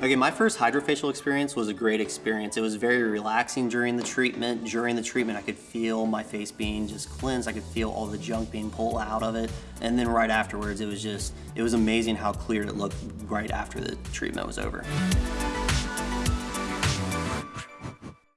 Okay, my first hydrofacial experience was a great experience. It was very relaxing during the treatment. During the treatment, I could feel my face being just cleansed. I could feel all the junk being pulled out of it. And then right afterwards, it was just, it was amazing how clear it looked right after the treatment was over.